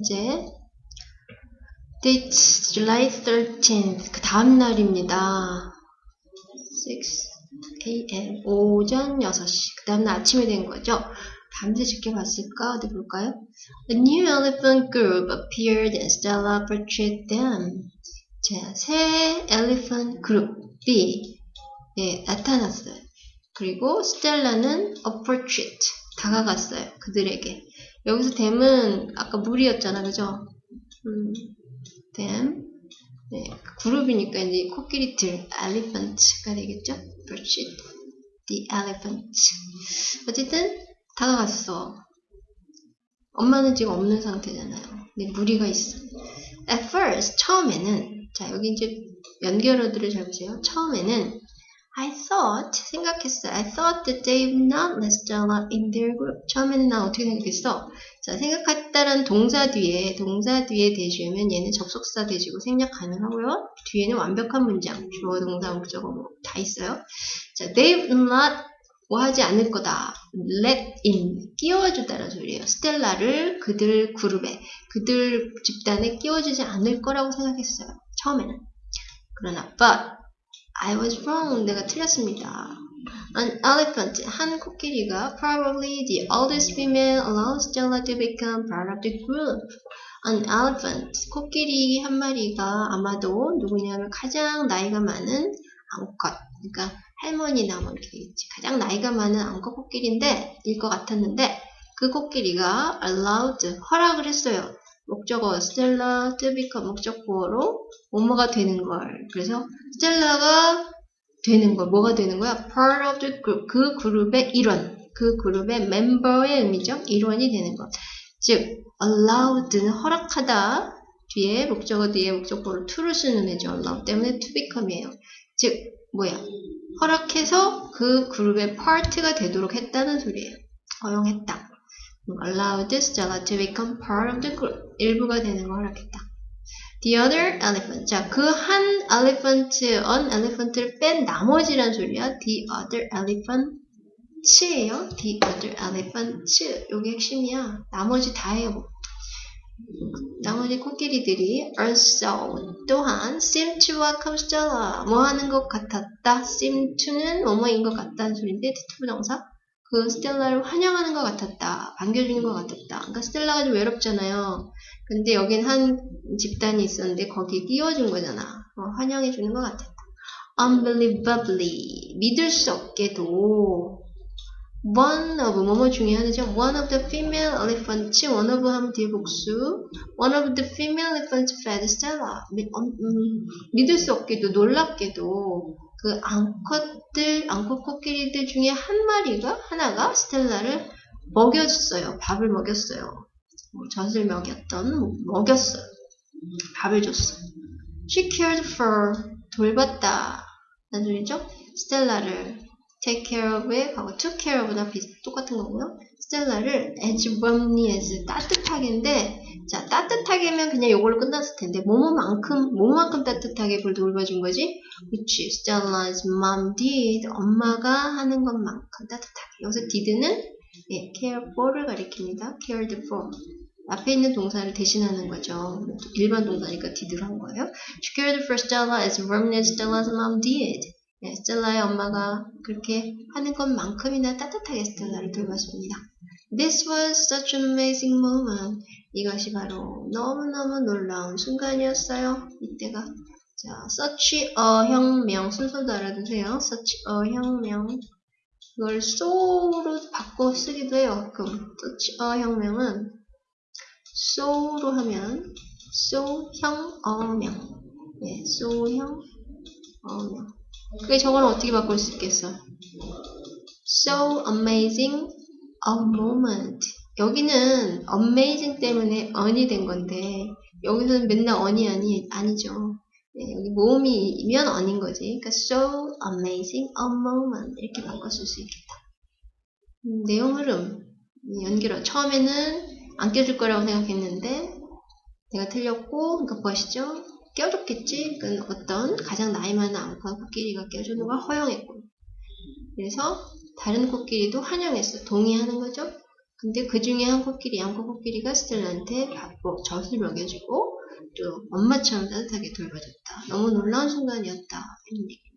이제 Date July 13th 그 다음 날입니다. 6 a.m. 오전 6시 그 다음 날 아침이 된 거죠. 밤새 지켜봤을까? 어디 볼까요? A new elephant group appeared and Stella portrayed them. 자, 새 elephant 그룹이 예, 나타났어요. 그리고 스텔라는 a portrait 다가갔어요. 그들에게. 여기서 댐은 아까 물이었잖아, 그죠? 음, 댐. 네, 그룹이니까 이제 코끼리 들 elephant가 되겠죠? portrait, the elephant. 어쨌든 다가갔어. 엄마는 지금 없는 상태잖아요. 근데 무리가 있어. At first, 처음에는, 자, 여기 이제 연결어들을 잘 보세요. 처음에는, I thought, 생각했어. I thought that they would not let Stella in their group. 처음에는 난 어떻게 생각했어? 자, 생각했다는 동사 뒤에, 동사 뒤에 대주면 얘는 접속사 대주고 생략 가능하고요. 뒤에는 완벽한 문장, 주어, 동사, 목적어 뭐 다 있어요. 자, they would not 뭐 하지 않을 거다. let in 끼워주다라는 소리예요. 스텔라를 그들 그룹에 그들 집단에 끼워주지 않을 거라고 생각했어요. 처음에는. 그러나 but I was wrong. 내가 틀렸습니다. An elephant, 한 코끼리가 probably the oldest female allows Stella to become part of the group. An elephant, 코끼리 한 마리가 아마도 누구냐면 가장 나이가 많은 암컷, 그러니까 할머니나 뭐 이렇게. 가장 나이가 많은 암컷 코끼리인데 일 것 같았는데 그 코끼리가 allowed 허락을 했어요. 목적어 스텔라 to become 목적어로 뭐뭐가 되는 걸. 그래서 스텔라가 되는 걸 뭐가 되는 거야? part of the group 그 그룹의 일원. 그 그룹의 멤버의 의미죠. 일원이 되는 것. 즉 allowed는 허락하다 뒤에 목적어 뒤에 목적어로 to를 쓰는 애죠. allow 때문에 to become이에요. 즉 뭐야? 허락해서 그 그룹의 파트가 되도록 했다는 소리예요. 허용했다. Allowed Stella to become part of the group. 일부가 되는 걸 허락했다. The other elephant. 자, 그 한 elephant, an elephant를 뺀 나머지란 소리야. The other elephant예요. The other elephant. 요게 핵심이야. 나머지 다예요. 나머지 코끼리들이 also 또한 seem to welcome Stella 뭐 하는 것 같았다 seem to는 뭐뭐인 것 같다는 소리인데 투부정사 그 스텔라를 환영하는 것 같았다 반겨주는 것 같았다 그러니까 스텔라가 좀 외롭잖아요 근데 여긴 한 집단이 있었는데 거기에 끼워준 거잖아 어, 환영해주는 것 같았다 unbelievably 믿을 수 없게도 one of 뭐뭐 중에 하나죠. one of the female elephants, one of 하면 뒤에 복수. one of the female elephants fed Stella. 미, 음, 음, 믿을 수 없게도 놀랍게도 그 암컷들, 암컷 코끼리들 중에 한 마리가 하나가 스텔라를 먹였어요. 밥을 먹였어요. 뭐 젖을 먹였던 먹였어요. 밥을 줬어. She cared for 돌봤다. 라는 소리죠. 스텔라를 take care of에 하고 took care of나 비슷 똑같은 거고요. 스텔라를 as warmly as 따뜻하게인데 자 따뜻하게면 그냥 요걸로 끝났을 텐데 뭐뭐만큼 뭐만큼 따뜻하게 볼 돌봐준 거지? 그치 Stella's mom did 엄마가 하는 것만큼 따뜻하게 여기서 did는 예, care for를 가리킵니다. cared for 앞에 있는 동사를 대신하는 거죠. 일반 동사니까 did를 한 거예요. She cared for Stella as warmly as Stella's mom did. 네, 스텔라의 엄마가 그렇게 하는 것만큼이나 따뜻하게 스텔라를 돌봤습니다. This was such an amazing moment. 이것이 바로 너무너무 놀라운 순간이었어요. 이때가. 자, such a 혁명. 순서도 알아두세요. such a 혁명. 이걸 so로 바꿔 쓰기도 해요. 그럼 such a 혁명은 so로 하면 so 형 어명. 네, so 형. 그게 저거는 어떻게 바꿀 수 있겠어? So amazing a moment. 여기는 amazing 때문에 on이 된 건데 여기서는 맨날 on이 아니, 아니죠. 네, 여기 모음이면 on인 거지. 그러니까 so amazing a moment 이렇게 바꿨을 수 있겠다. 음, 내용 흐름 연결어 처음에는 안 껴줄 거라고 생각했는데 내가 틀렸고 그러니까 보시죠. 껴줬겠지. 그 어떤 가장 나이 많은 암컷 코끼리가 껴주는 걸 허용했고. 그래서 다른 코끼리도 환영했어. 동의하는 거죠. 근데 그 중에 한 코끼리, 양 코끼리가 스텔라한테 밥복 젖을 먹여주고 또 엄마처럼 따뜻하게 돌봐줬다. 너무 놀라운 순간이었다. 이런 얘기.